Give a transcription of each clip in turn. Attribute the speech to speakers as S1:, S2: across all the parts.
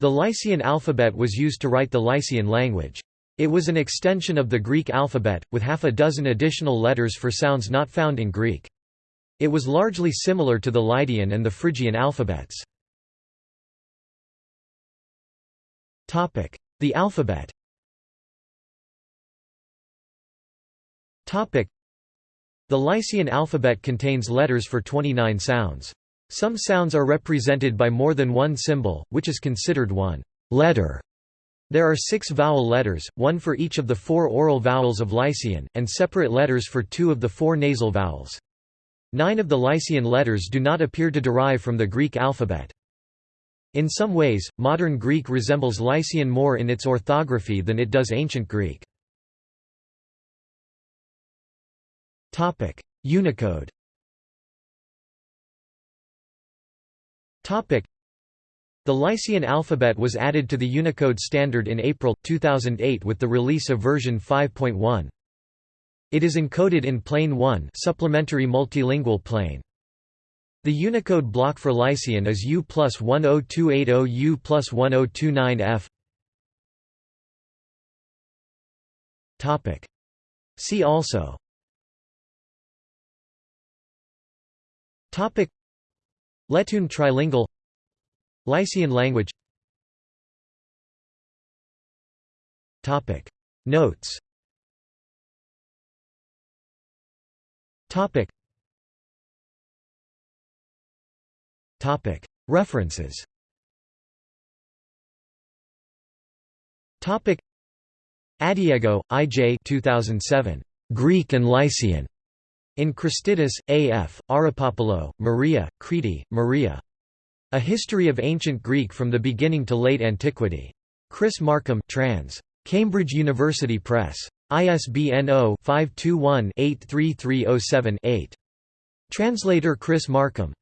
S1: The Lycian alphabet was used to write the Lycian language. It was an extension of the Greek alphabet, with half a dozen additional letters for sounds not found in Greek. It was largely similar to the Lydian and the Phrygian alphabets. The alphabet The Lycian alphabet contains letters for 29 sounds. Some sounds are represented by more than one symbol, which is considered one letter. There are six vowel letters, one for each of the four oral vowels of Lycian, and separate letters for two of the four nasal vowels. Nine of the Lycian letters do not appear to derive from the Greek alphabet. In some ways, modern Greek resembles Lycian more in its orthography than it does ancient Greek. Unicode The Lycian alphabet was added to the Unicode standard in April, 2008 with the release of version 5.1. It is encoded in Plane 1 supplementary multilingual plane. The Unicode block for Lycian is U plus 10280 U plus 1029F. See also Letoon trilingual Lycian language Notes References Adiego, I. J. 2007. Greek and Lycian. In Christidis, A. F., Arapopoulou, Maria, Chriti, Maria. A History of Ancient Greek from the Beginning to Late Antiquity. Chris Markham trans. Cambridge University Press. ISBN 0-521-83307-8. Translator Chris Markham.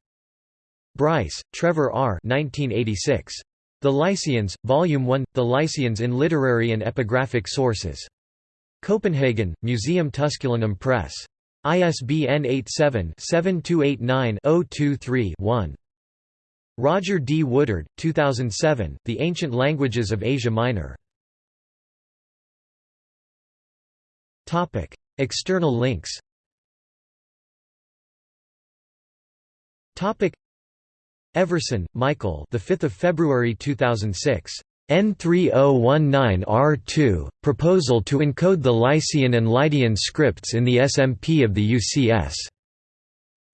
S1: Bryce, Trevor R. 1986. The Lycians, Volume 1, The Lycians in Literary and Epigraphic Sources. Copenhagen, Museum Tusculanum Press. ISBN 87-7289-023-1. Roger D. Woodard, 2007, The Ancient Languages of Asia Minor. External links Everson, Michael. The 5th of February 2006. N3019R2, proposal to encode the Lycian and Lydian scripts in the SMP of the UCS.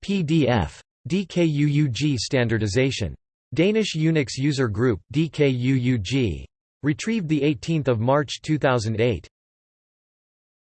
S1: PDF. DKUUG standardization. Danish Unix User Group DKUUG. Retrieved 18 March 2008.